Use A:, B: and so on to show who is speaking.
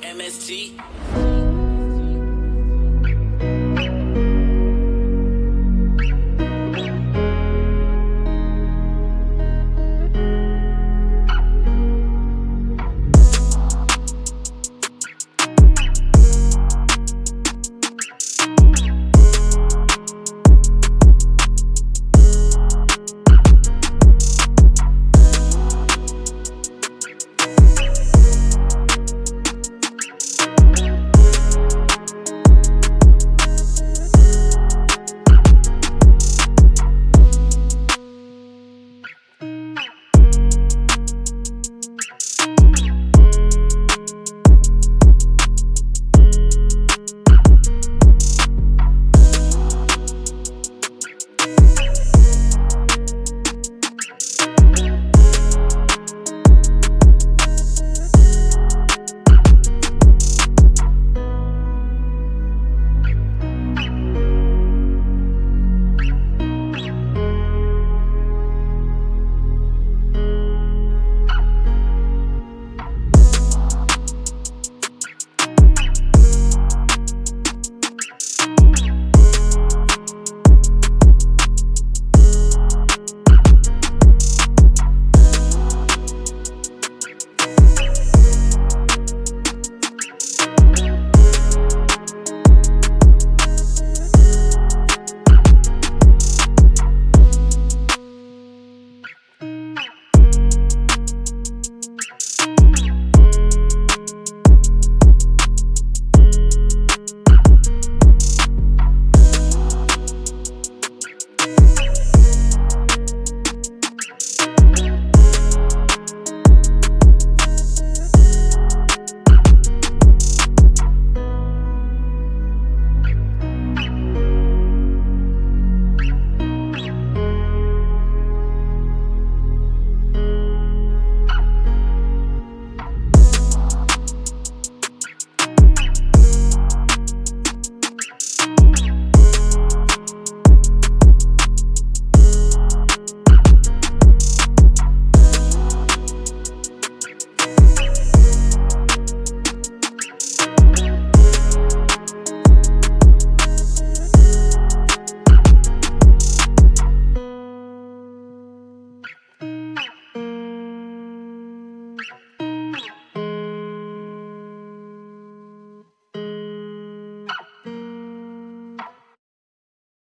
A: MST.